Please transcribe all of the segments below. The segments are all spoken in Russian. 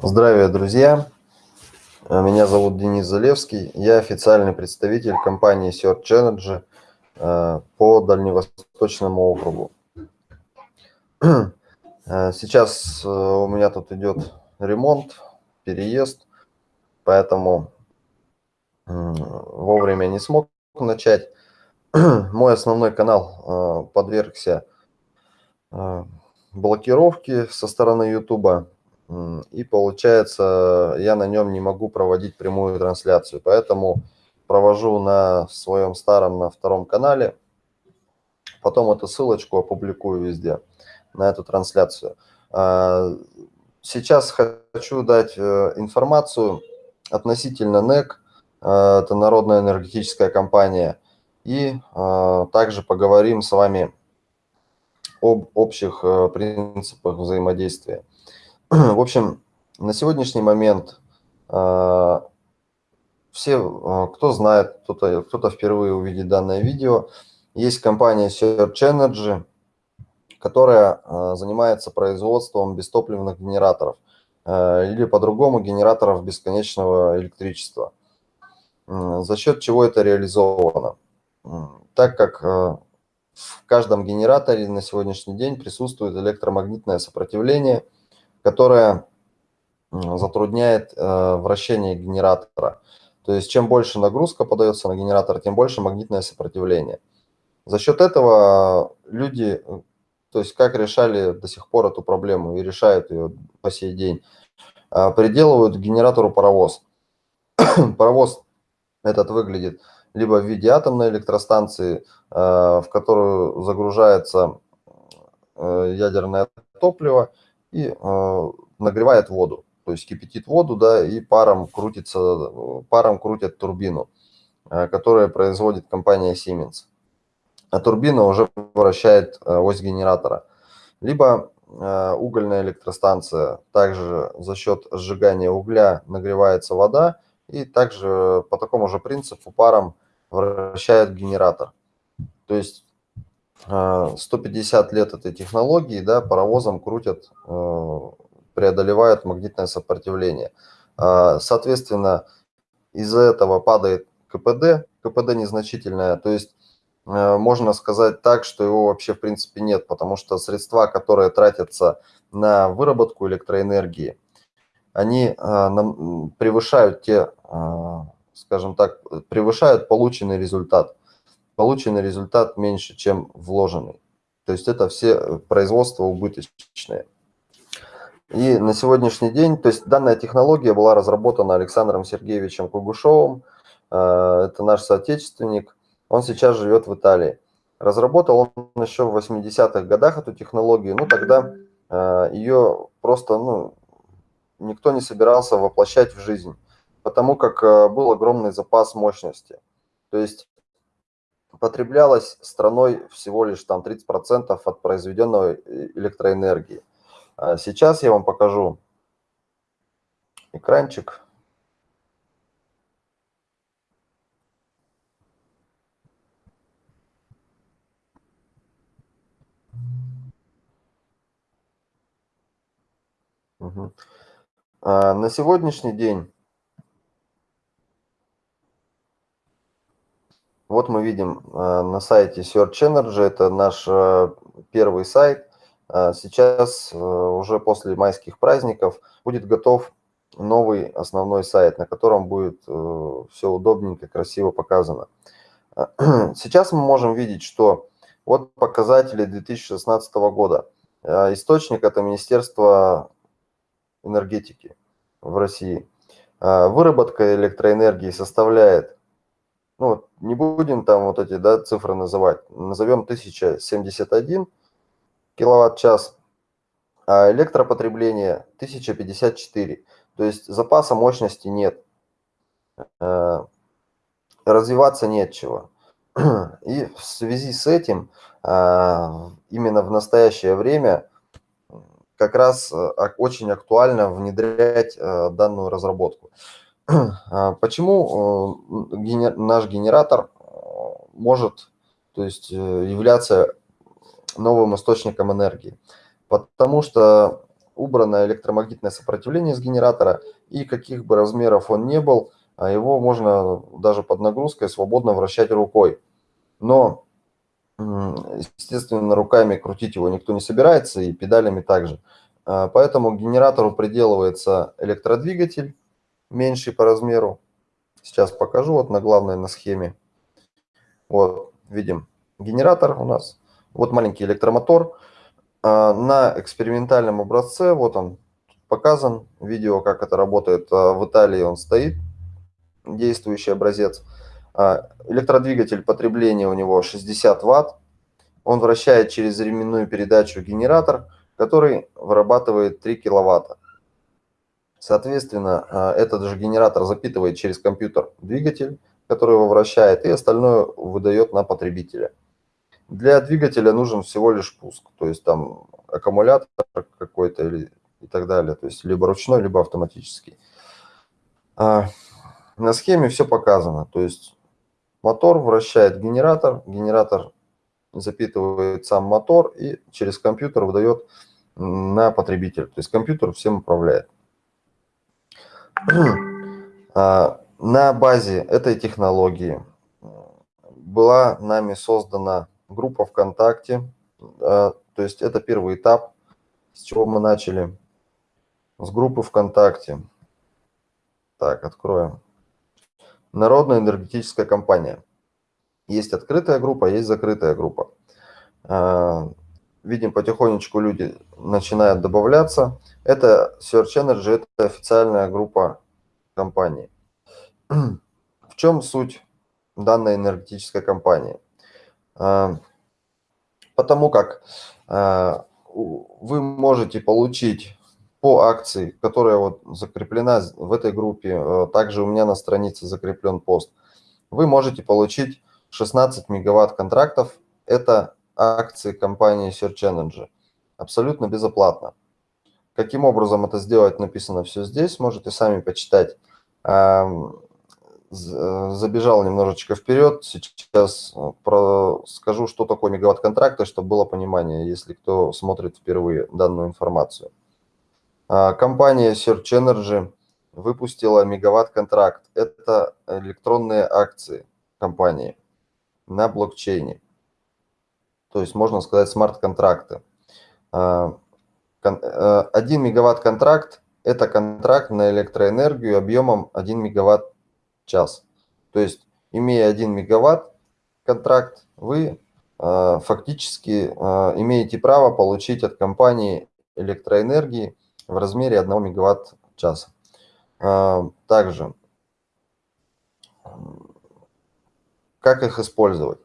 Здравия, друзья! Э, меня зовут Денис Залевский. Я официальный представитель компании Search Energy э, по Дальневосточному округу. Э, сейчас у меня тут идет ремонт, переезд, поэтому вовремя не смог начать. Мой основной канал подвергся блокировке со стороны YouTube и получается, я на нем не могу проводить прямую трансляцию, поэтому провожу на своем старом, на втором канале. Потом эту ссылочку опубликую везде, на эту трансляцию. А, сейчас хочу дать э, информацию относительно НЭК, э, это Народная энергетическая компания, и э, также поговорим с вами об общих принципах взаимодействия. В общем, на сегодняшний момент э, все, э, кто знает, кто-то кто, -то, впервые увидит данное видео, есть компания Search Energy, которая э, занимается производством бестопливных генераторов или по-другому генераторов бесконечного электричества. За счет чего это реализовано? Так как в каждом генераторе на сегодняшний день присутствует электромагнитное сопротивление – которая затрудняет э, вращение генератора. То есть чем больше нагрузка подается на генератор, тем больше магнитное сопротивление. За счет этого люди, то есть как решали до сих пор эту проблему и решают ее по сей день, э, приделывают к генератору паровоз. паровоз этот выглядит либо в виде атомной электростанции, э, в которую загружается ядерное топливо, и э, нагревает воду. То есть кипятит воду, да, и паром крутится, паром крутят турбину, э, которая производит компания Siemens. А турбина уже вращает э, ось генератора. Либо э, угольная электростанция, также за счет сжигания угля нагревается вода, и также по такому же принципу паром вращает генератор. То есть 150 лет этой технологии, да, паровозом крутят, э, преодолевают магнитное сопротивление. А, соответственно, из-за этого падает КПД, КПД незначительное, то есть можно сказать так, что его вообще в принципе нет, потому что средства, которые тратятся на выработку электроэнергии, они превышают те, скажем так, превышают полученный результат полученный результат меньше, чем вложенный. То есть это все э, производства убыточные. И на сегодняшний день, то есть данная технология была разработана Александром Сергеевичем Кугушевым, э, это наш соотечественник, он сейчас живет в Италии. Разработал он еще в 80-х годах эту технологию, ну тогда э, ее просто ну, никто не собирался воплощать в жизнь, потому как был огромный запас мощности. То есть потреблялось страной всего лишь там 30% от произведенной э, электроэнергии. А сейчас я вам покажу экранчик. Угу. На сегодняшний день Вот мы видим э, на сайте Search Energy, это наш э, первый сайт. Э, сейчас уже после майских праздников будет готов новый основной сайт, на котором будет все удобненько, красиво показано. Сейчас мы можем видеть, что вот показатели 2016 года. Источник – это Министерство энергетики в России. Выработка электроэнергии составляет ну, не будем там вот эти да, цифры называть, назовем 1071 киловатт-час, а электропотребление 1054. То есть запаса мощности нет, э, развиваться нечего. И в связи с этим э, именно в настоящее время как раз э, очень актуально внедрять данную разработку. А почему э, наш генератор э, может то есть, э, являться новым источником энергии? Потому что убрано электромагнитное сопротивление с генератора, и каких бы размеров он не был, а его можно даже под нагрузкой свободно вращать рукой. Но, естественно, руками крутить его никто не собирается, и педалями также. А, поэтому к генератору приделывается электродвигатель, меньший по размеру. Сейчас покажу вот на главной на схеме. Вот, видим генератор у нас. Вот маленький электромотор. А, на экспериментальном образце, вот он показан, видео, как это работает. А, в Италии он стоит, действующий образец. А, электродвигатель потребления у него 60 ватт. Он вращает через ременную передачу генератор, который вырабатывает 3 киловатта. Соответственно, этот же генератор запитывает через компьютер двигатель, который его вращает, и остальное выдает на потребителя. Для двигателя нужен всего лишь пуск, то есть там аккумулятор какой-то и так далее, то есть либо ручной, либо автоматический. А, на схеме все показано, то есть мотор вращает генератор, генератор запитывает сам мотор и через компьютер выдает на потребитель, то есть компьютер всем управляет. А, на базе этой технологии была нами создана группа ВКонтакте. А, то есть это первый этап, с чего мы начали. С группы ВКонтакте. Так, откроем. Народная энергетическая компания. Есть открытая группа, есть закрытая группа. Видим, потихонечку люди начинают добавляться. Это Search Energy, это официальная группа компании. В чем суть данной энергетической компании? А, потому как а, вы можете получить по акции, которая вот закреплена в этой группе, а, также у меня на странице закреплен пост, вы можете получить 16 мегаватт контрактов. Это акции компании Search Energy. Абсолютно безоплатно. Каким образом это сделать, написано все здесь, можете сами почитать. Э, забежал немножечко вперед. Сейчас э, про, скажу, что такое мегаватт контракта, чтобы было понимание, если кто смотрит впервые данную информацию. А, компания Search Energy выпустила мегаватт контракт. Это электронные акции компании на блокчейне. То есть, можно сказать, смарт-контракты. А, э, один мегаватт контракт – это контракт на электроэнергию объемом 1 мегаватт час. То есть, имея 1 мегаватт контракт, вы э, фактически э, имеете право получить от компании электроэнергии в размере 1 мегаватт часа. Э, также, как их использовать?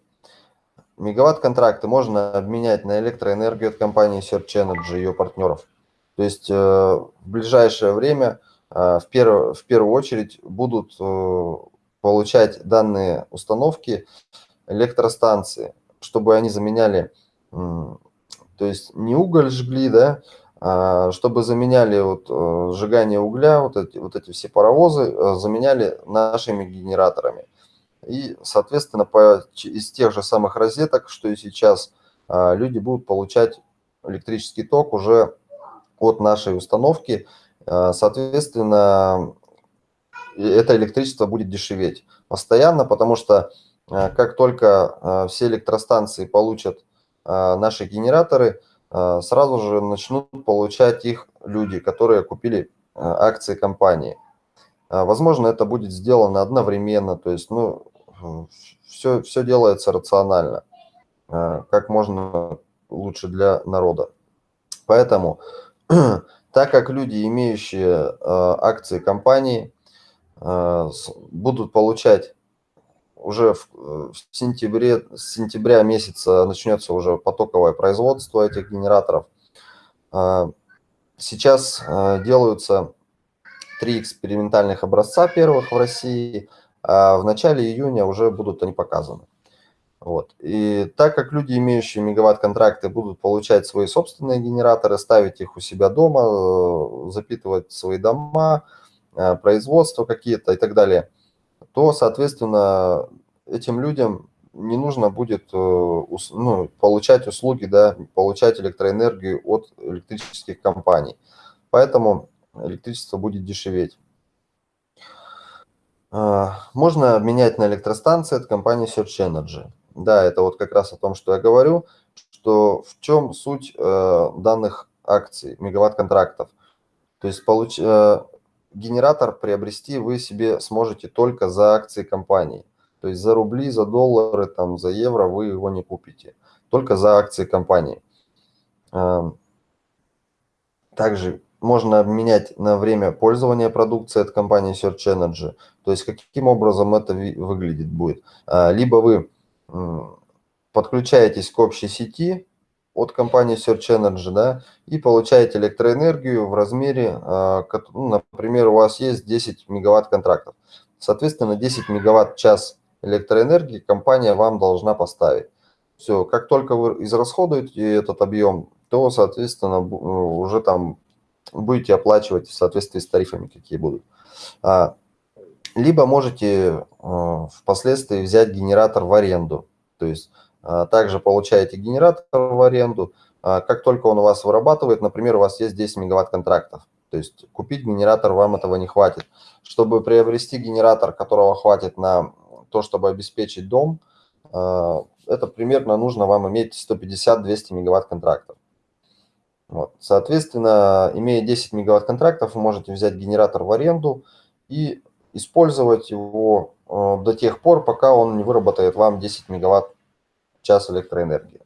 Мегаватт-контракты можно обменять на электроэнергию от компании Search Energy и ее партнеров. То есть в ближайшее время – а, в, перв, в первую очередь будут э, получать данные установки электростанции, чтобы они заменяли, то есть не уголь жгли, да, а чтобы заменяли вот э, сжигание угля, вот эти, вот эти все паровозы, э, заменяли нашими генераторами. И, соответственно, по, из тех же самых розеток, что и сейчас, а, люди будут получать электрический ток уже от нашей установки, Э, соответственно, это электричество будет дешеветь постоянно, потому что э, как только все электростанции получат наши генераторы, сразу же начнут получать их люди, которые купили акции компании. Возможно, это будет сделано одновременно, то есть ну, все, все делается рационально, как можно лучше для народа. Поэтому так как люди, имеющие э, акции компании, э, будут получать уже в, э, в сентябре, с сентября месяца начнется уже потоковое производство этих генераторов. Сейчас делаются три экспериментальных образца первых в России, а в начале июня уже будут они показаны. Вот. И так как люди, имеющие мегаватт-контракты, будут получать свои собственные генераторы, ставить их у себя дома, э, запитывать свои дома, э, производства какие-то и так далее, то, соответственно, этим людям не нужно будет ну, получать услуги, да, получать электроэнергию от электрических компаний. Поэтому электричество будет дешеветь. Можно обменять на электростанции от компании Search Energy. Да, это вот как раз о том, что я говорю, что в чем суть данных акций, мегаватт-контрактов. То есть получ, генератор приобрести вы себе сможете только за акции компании. То есть за рубли, за доллары, там, за евро вы его не купите. Только за акции компании. Эм, также можно обменять на время пользования продукцией от компании Search Energy. То есть каким образом это выглядит будет. А, либо вы подключаетесь к общей сети, от компании Search Energy, да, и получаете электроэнергию в размере, а, ну, например, у вас есть 10 мегаватт контрактов. Соответственно, 10 мегаватт час электроэнергии компания вам должна поставить. Все, как только вы израсходуете этот объем, то, соответственно, уже там будете оплачивать в соответствии с тарифами, какие будут. А, либо можете а, впоследствии взять генератор в аренду. То есть а, также получаете генератор в аренду. А, как только он у вас вырабатывает, например, у вас есть 10 мегаватт контрактов, то есть купить генератор вам этого не хватит. Чтобы приобрести генератор, которого хватит на то, чтобы обеспечить дом, это примерно нужно вам иметь 150-200 мегаватт контрактов. Вот. Соответственно, имея 10 мегаватт контрактов, вы можете взять генератор в аренду и использовать его до тех пор, пока он не выработает вам 10 мегаватт час электроэнергии.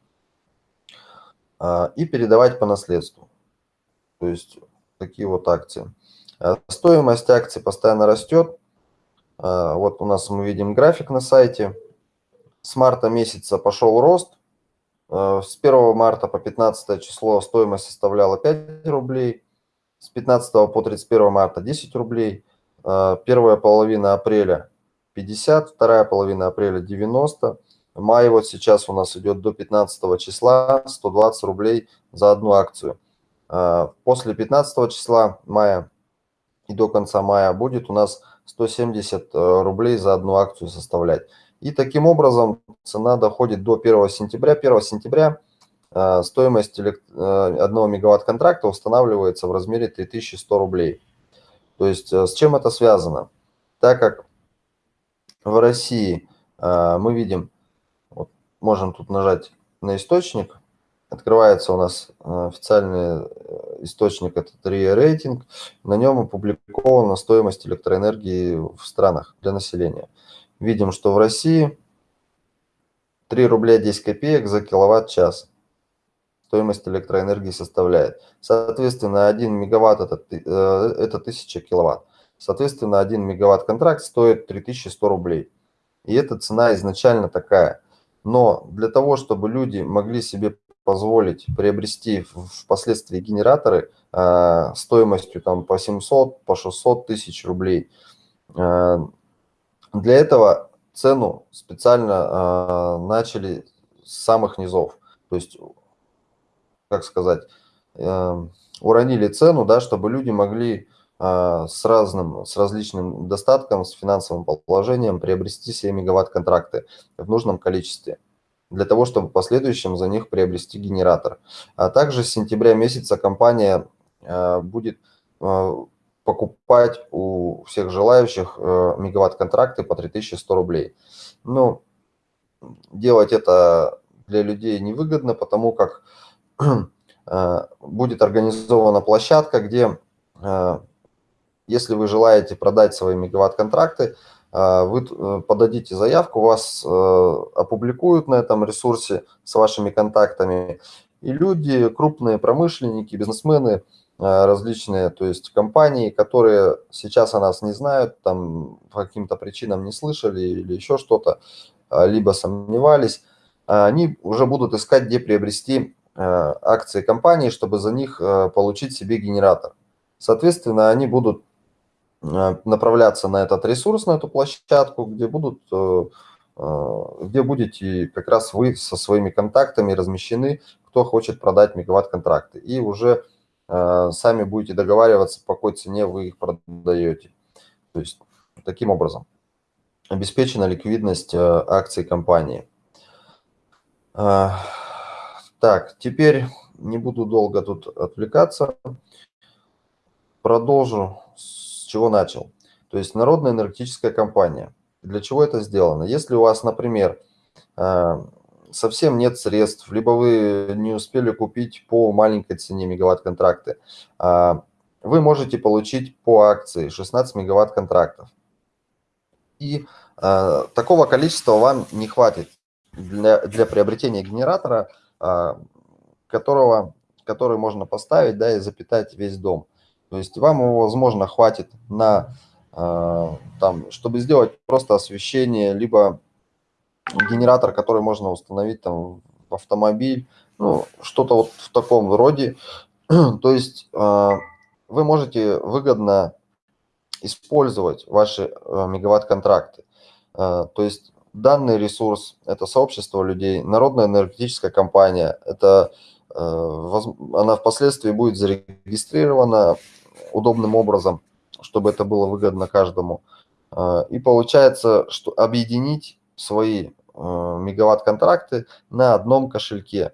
А, и передавать по наследству. То есть такие вот акции. А, стоимость акций постоянно растет. А, вот у нас мы видим график на сайте. С марта месяца пошел рост. С 1 марта по 15 число стоимость составляла 5 рублей. С 15 по 31 марта 10 рублей. Первая половина апреля 50, вторая половина апреля 90. Май вот сейчас у нас идет до 15 числа 120 рублей за одну акцию. А, после 15 числа мая и до конца мая будет у нас 170 э, рублей за одну акцию составлять. И таким образом цена доходит до 1 сентября. 1 сентября э, стоимость 1 э, мегаватт контракта устанавливается в размере 3100 рублей. То есть с чем это связано? Так как в России мы видим можем тут нажать на источник. Открывается у нас э, официальный э, источник, это 3 рейтинг. На нем опубликована стоимость электроэнергии в странах для населения. Видим, что в России 3 рубля 10 копеек за киловатт-час стоимость электроэнергии составляет. Соответственно, 1 мегаватт это, э, это 1000 киловатт. Соответственно, 1 мегаватт контракт стоит 3100 рублей. И эта цена изначально такая – но для того, чтобы люди могли себе позволить приобрести впоследствии генераторы э, стоимостью там по 700, по 600 тысяч рублей, э, для этого цену специально э, начали с самых низов. То есть, как сказать, э, уронили цену, да, чтобы люди могли э, с разным, с различным достатком, с финансовым положением приобрести себе мегаватт-контракты в нужном количестве для того, чтобы в последующем за них приобрести генератор. А также с сентября месяца компания э, будет покупать у всех желающих э, мегаватт-контракты по 3100 рублей. Ну, делать это для людей невыгодно, потому как будет организована площадка, где, если вы желаете продать свои мегаватт-контракты, вы э, подадите заявку, вас э, опубликуют на этом ресурсе с вашими контактами, и люди, крупные промышленники, бизнесмены, э, различные, то есть компании, которые сейчас о нас не знают, там по каким-то причинам не слышали или еще что-то, а, либо сомневались, они уже будут искать, где приобрести акции компании, чтобы за них получить себе генератор. Соответственно, они будут Э, направляться на этот ресурс, на эту площадку, где будут, э, э, где будете как раз вы со своими контактами размещены, кто хочет продать мегаватт-контракты. И уже сами будете договариваться, по какой цене вы их продаете. То есть таким образом обеспечена ликвидность акций компании. А, так, теперь не буду долго тут отвлекаться. Продолжу с чего начал. То есть народная энергетическая компания. Для чего это сделано? Если у вас, например, совсем нет средств, либо вы не успели купить по маленькой цене мегаватт-контракты, а, вы можете получить по акции 16 мегаватт-контрактов. И э, такого количества вам не хватит для, для приобретения генератора, э, которого, который можно поставить да, и запитать весь дом. То есть вам его, возможно, хватит на, там, чтобы сделать просто освещение, либо генератор, который можно установить там, в автомобиль, ну, что-то вот в таком роде. То есть э, вы можете выгодно использовать ваши э, мегаватт-контракты. Э, то есть данный ресурс – это сообщество людей, народная энергетическая компания, это, она впоследствии будет зарегистрирована удобным образом, чтобы это было выгодно каждому. И получается, что объединить свои мегаватт-контракты на одном кошельке.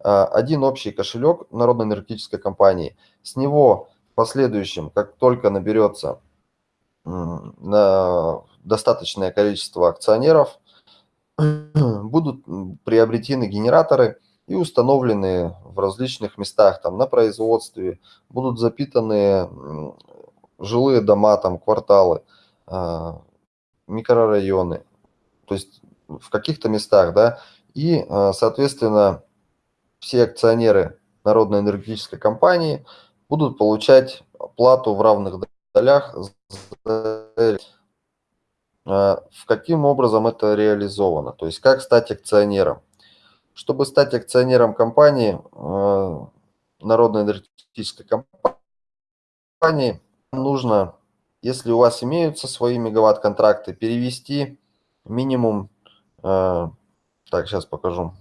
Один общий кошелек народной энергетической компании. С него последующем, как только наберется достаточное количество акционеров, будут приобретены генераторы и установлены в различных местах, там на производстве, будут запитаны жилые дома, там кварталы, а, микрорайоны, то есть в каких-то местах, да, и, а, соответственно, все акционеры Народной энергетической компании – будут получать плату в равных долях. В каким образом это реализовано? То есть как стать акционером? Чтобы стать акционером компании, э, Народной энергетической компании, нужно, если у вас имеются свои мегаватт-контракты, перевести минимум, э, так, сейчас покажу,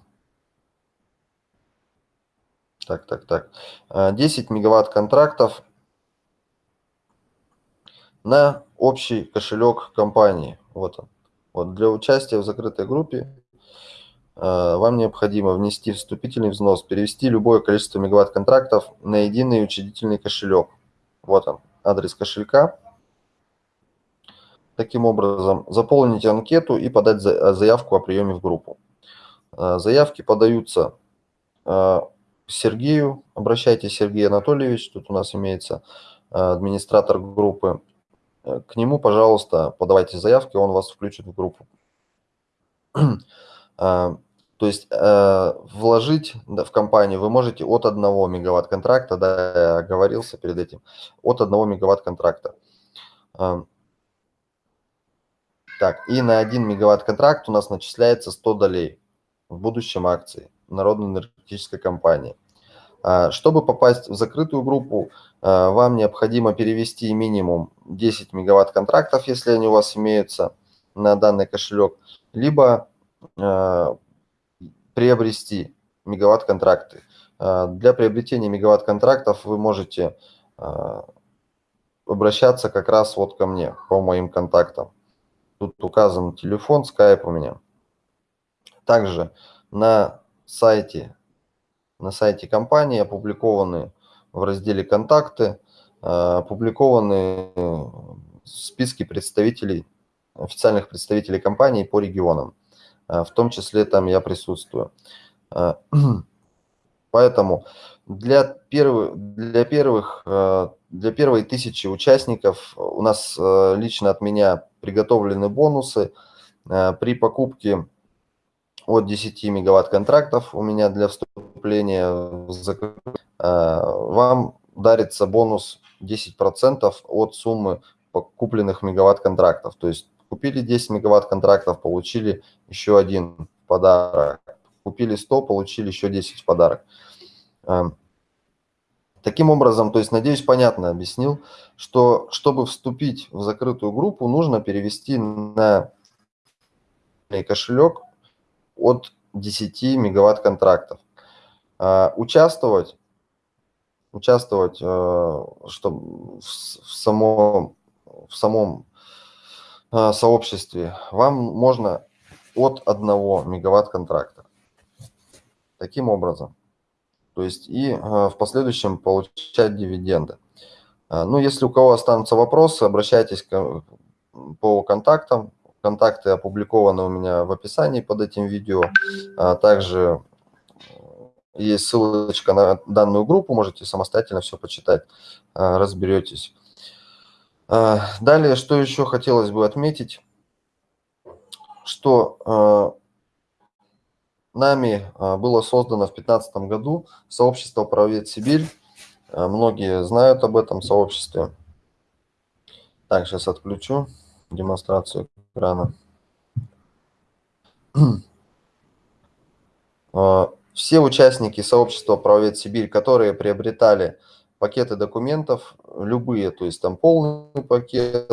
так, так, так. 10 а, мегаватт контрактов на общий кошелек компании. Вот он. Вот для участия в закрытой группе а, вам необходимо внести вступительный взнос, перевести любое количество мегаватт контрактов на единый учредительный кошелек. Вот он, адрес кошелька. Таким образом, заполнить анкету и подать заявку о приеме в группу. А, заявки подаются Сергею, обращайтесь, Сергей Анатольевич, тут у нас имеется э, администратор группы. Э, к нему, пожалуйста, подавайте заявки, он вас включит в группу. Э, то есть вложить в компанию вы можете от 1 мегаватт контракта, да, я оговорился перед этим, от 1 мегаватт контракта. Так, и на 1 мегаватт контракт у нас начисляется 100 долей в будущем акции народной энергетической компании. А, чтобы попасть в закрытую группу, а, вам необходимо перевести минимум 10 мегаватт контрактов, если они у вас имеются на данный кошелек, либо а, приобрести мегаватт контракты. Для приобретения мегаватт контрактов вы можете обращаться как раз вот ко мне по моим контактам. Тут указан телефон, скайп у меня. Также на сайте, на сайте компании опубликованы в разделе «Контакты», э, опубликованы списки представителей, официальных представителей компании по регионам. Э, в том числе там я присутствую. Э, поэтому для, первых, для, первых, для первой тысячи участников у нас лично от меня приготовлены бонусы. При покупке от 10 мегаватт контрактов у меня для вступления закрытие, вам дарится бонус 10% от суммы купленных мегаватт контрактов. То есть купили 10 мегаватт контрактов, получили еще один подарок. Купили 100, получили еще 10 в подарок. Таким образом, то есть, надеюсь, понятно объяснил, что чтобы вступить в закрытую группу, нужно перевести на кошелек от 10 мегаватт контрактов. А, участвовать, участвовать э, чтобы в, самом, в самом э, сообществе вам можно от 1 мегаватт контракта. таким образом. То есть и в последующем получать дивиденды. Ну, если у кого останутся вопросы, обращайтесь по контактам. Контакты опубликованы у меня в описании под этим видео. Также есть ссылочка на данную группу, можете самостоятельно все почитать, разберетесь. Далее, что еще хотелось бы отметить, что нами было создано в 2015 году сообщество «Правовед Сибирь». Многие знают об этом сообществе. Так, сейчас отключу демонстрацию экрана. А, все участники сообщества «Правовед Сибирь», которые приобретали пакеты документов, любые, то есть там полный пакет,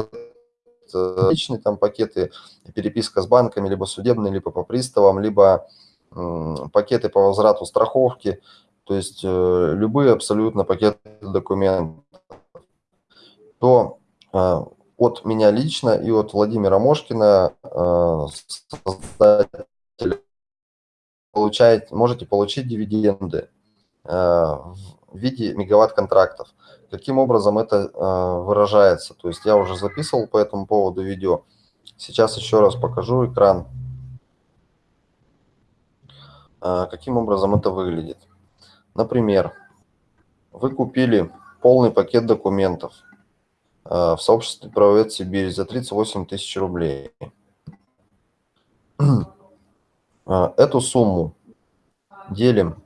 личные там пакеты, переписка с банками, либо судебные, либо по приставам, либо пакеты по возврату страховки, то есть э, любые абсолютно пакеты документов, то а, от меня лично и от Владимира Мошкина, получаете, можете получить дивиденды в виде мегаватт-контрактов. Каким образом это выражается? То есть я уже записывал по этому поводу видео. Сейчас еще раз покажу экран. Каким образом это выглядит? Например, вы купили полный пакет документов – Э, в сообществе «Правовед Сибирь» за 38 тысяч рублей. Э, эту сумму делим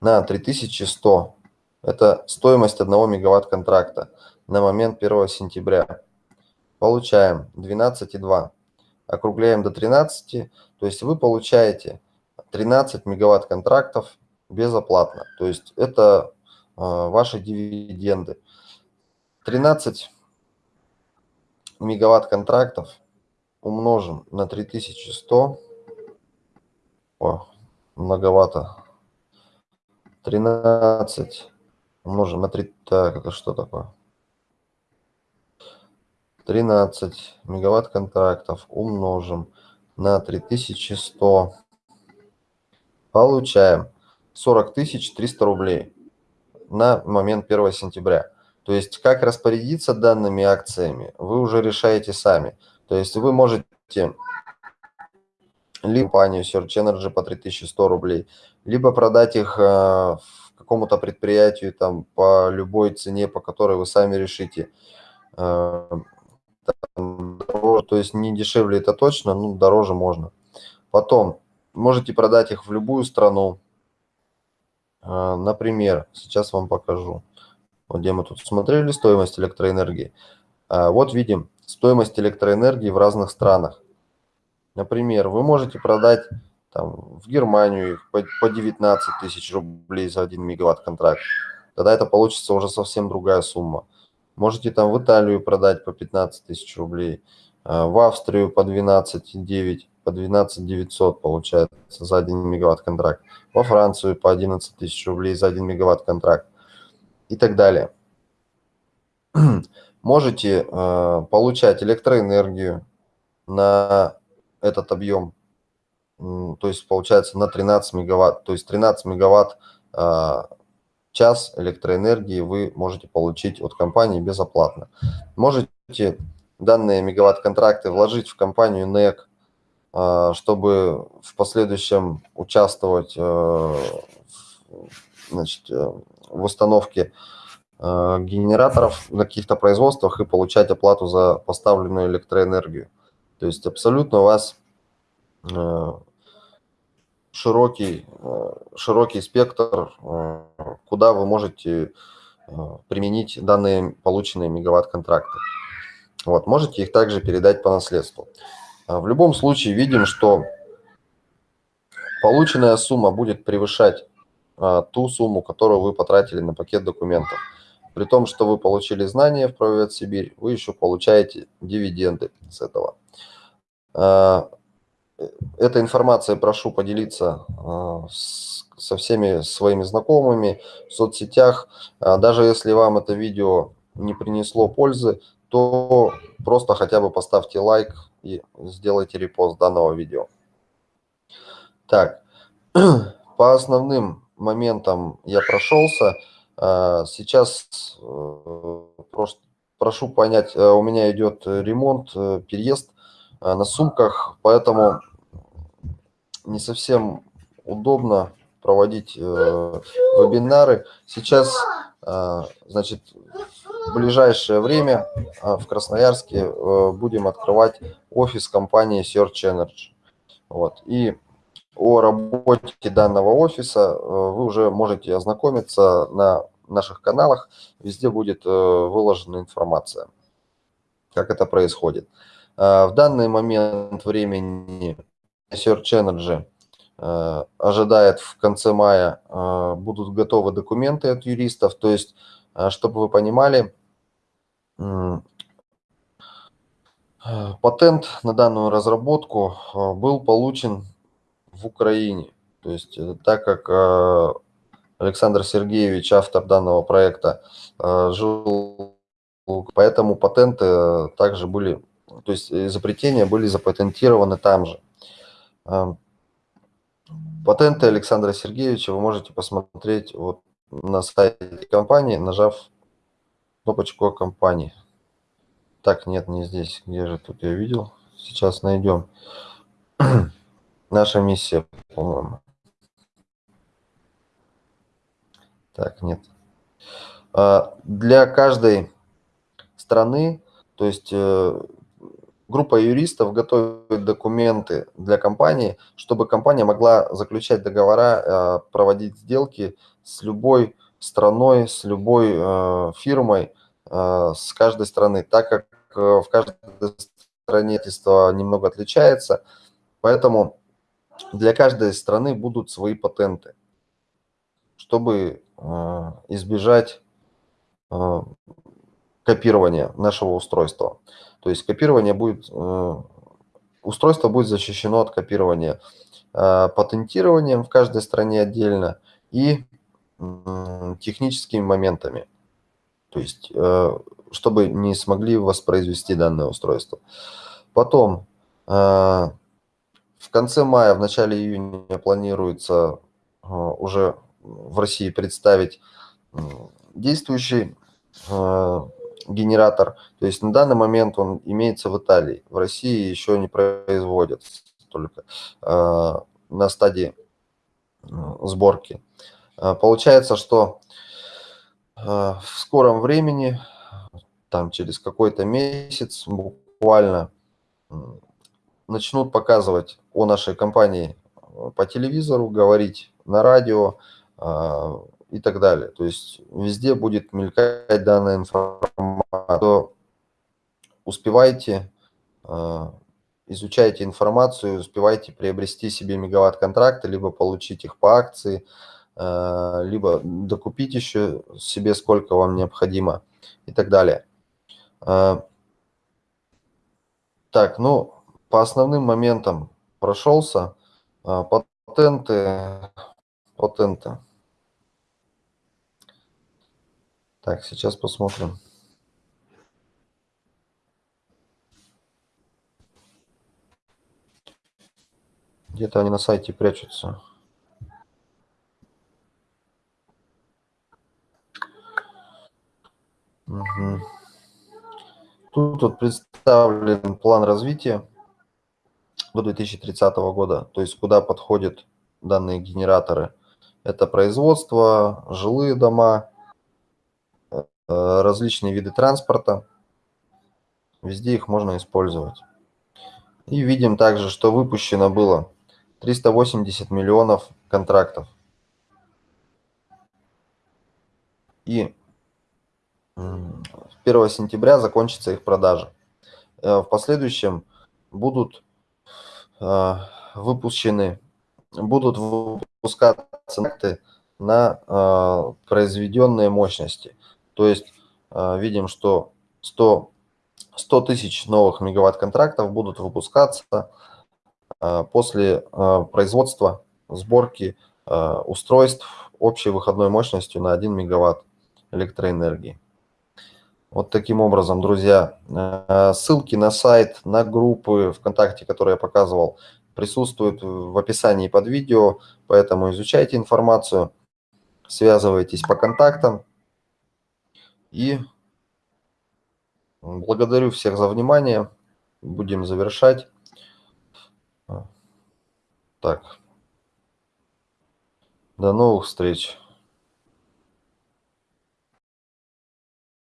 на 3100. Это стоимость 1 мегаватт контракта на момент 1 сентября. Получаем 12,2. Округляем до 13, то есть вы получаете 13 мегаватт контрактов безоплатно. То есть это э, ваши дивиденды. 13 мегаватт контрактов умножим на 3100, о, многовато, 13 умножим на 3, так, это что такое? 13 мегаватт контрактов умножим на 3100, получаем 40 300 рублей на момент 1 сентября. То есть как распорядиться данными акциями, вы уже решаете сами. То есть вы можете либо компанию Search Energy по 3100 рублей, либо продать их э, какому-то предприятию там по любой цене, по которой вы сами решите. Э, то есть не дешевле это точно, но дороже можно. Потом можете продать их в любую страну. Э, например, сейчас вам покажу. Где мы тут смотрели стоимость электроэнергии. А, вот видим стоимость электроэнергии в разных странах. Например, вы можете продать там, в Германию по 19 тысяч рублей за 1 мегаватт контракт. Тогда это получится уже совсем другая сумма. Можете там в Италию продать по 15 тысяч рублей, а, в Австрию по 12,9, по 12 900 получается за 1 мегаватт контракт, во Францию по 11 тысяч рублей за 1 мегаватт контракт и так далее. Можете э, получать электроэнергию на этот объем, то есть получается на 13 мегаватт, то есть 13 мегаватт э, час электроэнергии вы можете получить от компании безоплатно. Можете данные мегаватт-контракты вложить в компанию NEC, чтобы в последующем участвовать э, значит, э, в установке э, генераторов на каких-то производствах и получать оплату за поставленную электроэнергию. То есть абсолютно у вас э, широкий, широкий спектр, куда вы можете применить данные полученные мегаватт-контракты. Вот, можете их также передать по наследству. В любом случае видим, что полученная сумма будет превышать а, ту сумму, которую вы потратили на пакет документов. При том, что вы получили знания в Правовед Сибирь, вы еще получаете дивиденды с этого. А, эта информация прошу поделиться а, со всеми своими знакомыми в соцсетях. Даже если вам это видео не принесло пользы, то просто хотя бы поставьте лайк и сделайте репост данного видео. Так, по основным моментам я прошелся. Сейчас прошу понять, у меня идет ремонт, переезд на сумках, поэтому не совсем удобно проводить вебинары. Сейчас, значит, в ближайшее время в Красноярске будем открывать офис компании Search Energy. Вот. И о работе данного офиса э, вы уже можете ознакомиться на наших каналах. Везде будет э, выложена информация, как это происходит. Э, в данный момент времени Search Energy ожидает в конце мая будут готовы документы от юристов. То есть, чтобы вы понимали, патент на данную разработку был получен в Украине. То есть э, так как э, Александр Сергеевич, автор данного проекта, э, жил, поэтому патенты также были, то есть изобретения были запатентированы там же. Патенты Александра Сергеевича вы можете посмотреть вот на сайте компании, нажав кнопочку компании. Так, нет, не здесь. Где же тут я видел? Сейчас найдем. Наша миссия, по-моему. Так, нет. А, для каждой страны, то есть э, группа юристов готовит документы для компании, чтобы компания могла заключать договора, а, проводить сделки с любой страной, с любой э, фирмой, а, с каждой страны, так как э, в каждой стране немного отличается. Поэтому для каждой страны будут свои патенты, чтобы избежать копирования нашего устройства. То есть копирование будет, а, устройство будет защищено от копирования патентированием в каждой стране отдельно и техническими моментами. То есть, чтобы не смогли воспроизвести данное устройство. Потом в конце мая, в начале июня планируется уже в России представить действующий генератор. То есть на данный момент он имеется в Италии. В России еще не производят только а, на стадии сборки. Получается, что в скором времени, там через какой-то месяц буквально начнут показывать о нашей компании э, по телевизору, говорить на радио э, и так далее. То есть везде будет мелькать данная информация. Успевайте, э, изучайте информацию, успевайте приобрести себе мегаватт-контракты, либо получить их по акции, э, либо докупить еще себе сколько вам необходимо и так далее. Э, так, ну, по основным моментам прошелся. Патенты, патенты. Так, сейчас посмотрим. Где-то они на сайте прячутся. Угу. Тут вот представлен план развития до 2030 года, то есть куда подходят данные генераторы. Это производство, жилые дома, различные виды транспорта. Везде их можно использовать. И видим также, что выпущено было 380 миллионов контрактов. И 1 сентября закончится их продажа. Э, в последующем будут а, выпущены, будут выпускаться на а, произведенные мощности. То есть а, видим, что 100, 100 тысяч новых мегаватт-контрактов будут выпускаться после производства, сборки устройств общей выходной мощностью на 1 мегаватт электроэнергии. Вот таким образом, друзья, э, ссылки на сайт, на группы ВКонтакте, которые я показывал, присутствует в описании под видео, поэтому изучайте информацию, связывайтесь по контактам. И благодарю всех за внимание. Будем завершать. Так. До новых встреч.